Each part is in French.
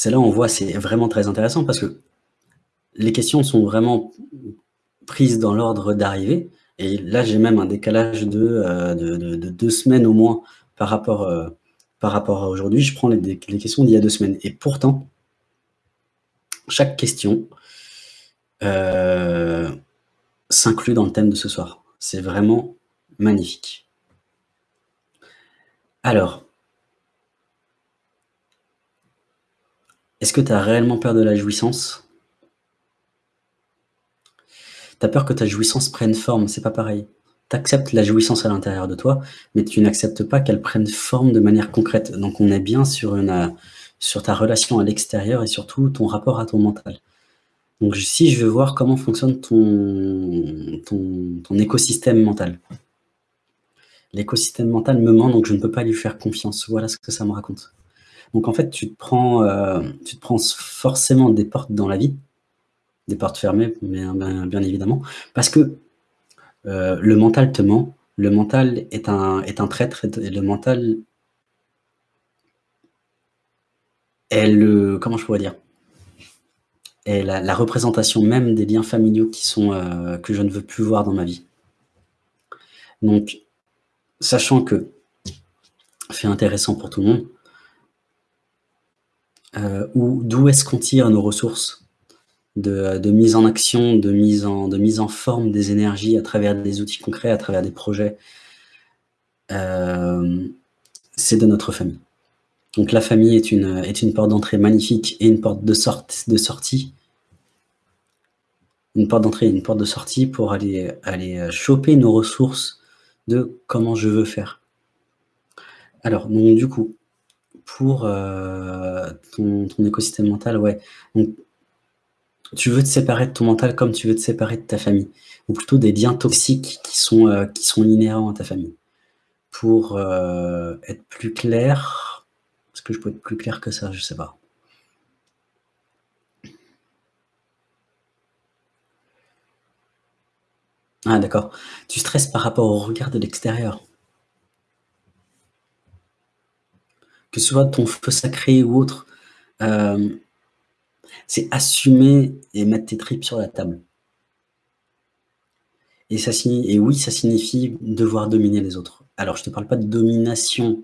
c'est là où on voit, c'est vraiment très intéressant parce que les questions sont vraiment prises dans l'ordre d'arrivée. Et là, j'ai même un décalage de, euh, de, deux semaines au moins par rapport, euh, à aujourd'hui. Je prends les, les questions d'il y a deux semaines. Et pourtant, chaque question euh, s'inclut dans le thème de ce soir. C'est vraiment magnifique. Alors, est-ce que tu as réellement peur de la jouissance? Tu as peur que ta jouissance prenne forme, c'est pas pareil. Tu acceptes la jouissance à l'intérieur de toi, mais tu n'acceptes pas qu'elle prenne forme de manière concrète. Donc on est bien sur, ta relation à l'extérieur et surtout ton rapport à ton mental. Donc si je veux voir comment fonctionne ton, écosystème mental. L'écosystème mental me ment, donc je ne peux pas lui faire confiance. Voilà ce que ça me raconte. Donc en fait, tu te prends, euh, tu te prends forcément des portes dans la vie, des portes fermées, bien, évidemment, parce que euh, le mental te ment, le mental est un, est un traître, et le mental est le... comment je pourrais dire est la, représentation même des liens familiaux euh, que je ne veux plus voir dans ma vie. Donc, sachant que, fait intéressant pour tout le monde, euh, d'où est-ce qu'on tire nos ressources de, mise en action, de mise en, de mise en forme des énergies à travers des outils concrets, à travers des projets, euh, c'est de notre famille. Donc la famille est une, est une porte d'entrée magnifique et une porte de, sorte, de sortie. Une porte d'entrée et une porte de sortie pour aller, aller choper nos ressources de comment je veux faire. Alors, donc du coup, pour euh, ton, écosystème mental, ouais. Donc, tu veux te séparer de ton mental comme tu veux te séparer de ta famille, ou plutôt des liens toxiques qui sont, euh, qui sont inhérents à ta famille. Pour euh, être plus clair, est-ce que je peux être plus clair que ça? Je sais pas. Ah d'accord. Tu stresses par rapport au regard de l'extérieur. Que ce soit ton feu sacré ou autre, euh, c'est assumer et mettre tes tripes sur la table. Et, ça et oui, ça signifie devoir dominer les autres. Alors, je ne te parle pas de domination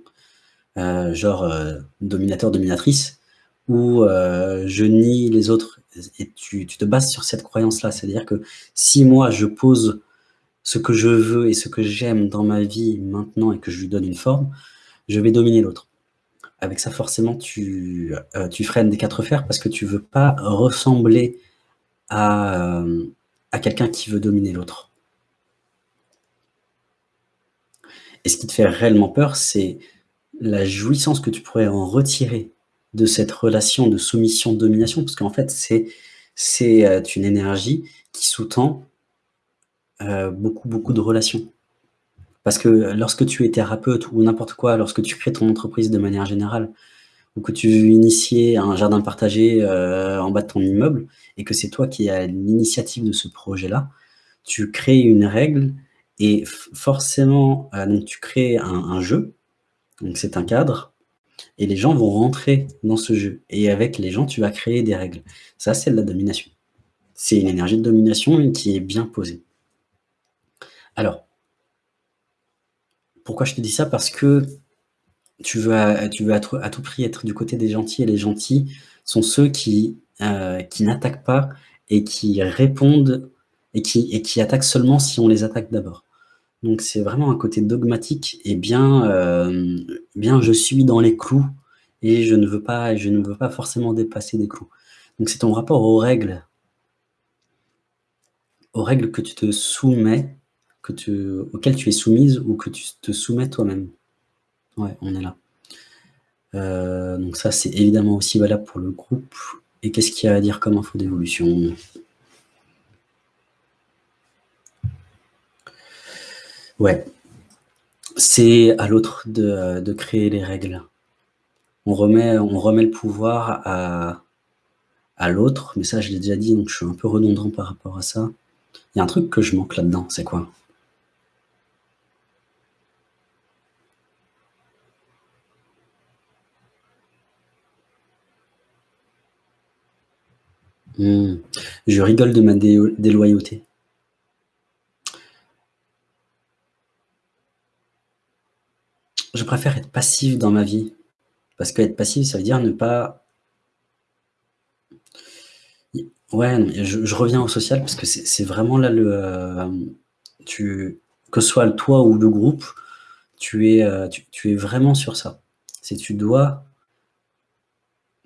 euh, genre euh, dominateur, dominatrice, où je nie les autres et tu, te bases sur cette croyance-là. C'est-à-dire que si moi, je pose ce que je veux et ce que j'aime dans ma vie maintenant et que je lui donne une forme, je vais dominer l'autre. Avec ça, forcément, tu, tu freines des quatre fers parce que tu veux pas ressembler à, à quelqu'un qui veut dominer l'autre. Et ce qui te fait réellement peur, c'est la jouissance que tu pourrais en retirer de cette relation de soumission-domination, parce qu'en fait, c'est euh, une énergie qui sous-tend euh, beaucoup, beaucoup de relations. Parce que lorsque tu es thérapeute ou n'importe quoi, lorsque tu crées ton entreprise de manière générale, ou que tu veux initier un jardin partagé euh, en bas de ton immeuble, et que c'est toi qui as l'initiative de ce projet-là, tu crées une règle, et forcément, donc tu crées un jeu, donc c'est un cadre, et les gens vont rentrer dans ce jeu. Et avec les gens, tu vas créer des règles. Ça, c'est de la domination. C'est une énergie de domination qui est bien posée. Alors, pourquoi je te dis ça? Parce que tu veux, à, à, tout prix être du côté des gentils, et les gentils sont ceux qui, euh, n'attaquent pas et qui répondent et qui, et qui attaquent seulement si on les attaque d'abord. Donc c'est vraiment un côté dogmatique et bien, euh, bien je suis dans les clous et je ne veux pas je ne veux pas forcément dépasser des clous. Donc c'est ton rapport aux règles aux règles que tu te soumets, que tu es soumise ou que tu te soumets toi-même. Ouais, on est là. Euh, donc ça, c'est évidemment aussi valable pour le groupe. Et qu'est-ce qu'il y a à dire comme info d'évolution? Ouais. C'est à l'autre de, créer les règles. On remet, on remet le pouvoir à, à l'autre, mais ça je l'ai déjà dit, donc je suis un peu redondant par rapport à ça. Il y a un truc que je manque là-dedans, c'est quoi? Mmh. Je rigole de ma déloyauté. Je préfère être passif dans ma vie. Parce qu'être passif, ça veut dire ne pas ouais, je reviens au social parce que c'est vraiment là le, hem, tu que ce soit toi ou le groupe, tu es, tu tu es vraiment sur ça. C'est tu dois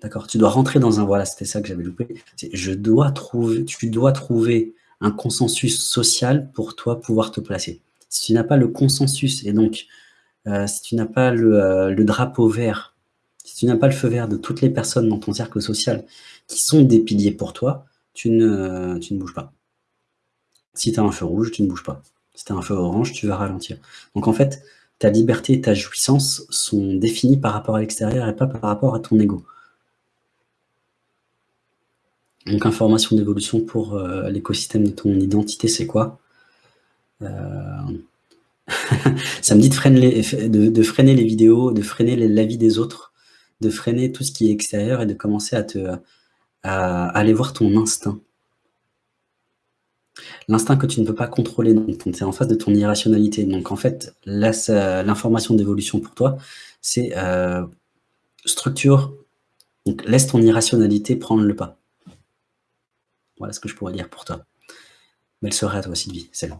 d'accord, tu dois rentrer dans un voilà, c'était ça que j'avais loupé. Je dois trouver tu dois trouver un consensus social pour toi pouvoir te placer. Si tu n'as pas le consensus et donc, heu, si tu n'as pas le, heu, le drapeau vert, si tu n'as pas le feu vert de toutes les personnes dans ton cercle social qui sont des piliers pour toi, tu ne tu ne bouges pas. Si tu as un feu rouge, tu ne bouges pas. Si tu as un feu orange, tu vas ralentir. Donc en fait, ta liberté et ta jouissance sont définies par rapport à l'extérieur et pas par rapport à ton ego. Donc information d'évolution pour, heu, l'écosystème de ton identité, c'est quoi? Heu, ça me dit de freiner les vidéos, de freiner les l'avis des autres, de freiner tout ce qui est extérieur et de commencer à te à aller voir ton instinct. L'instinct que tu ne peux pas contrôler, donc tu es en face de ton irrationalité. Donc en fait, l'information d'évolution pour toi, c'est, heu, structure donc laisse ton irrationalité prendre le pas. Voilà ce que je pourrais dire pour toi. Belle soirée à toi Sylvie, salut.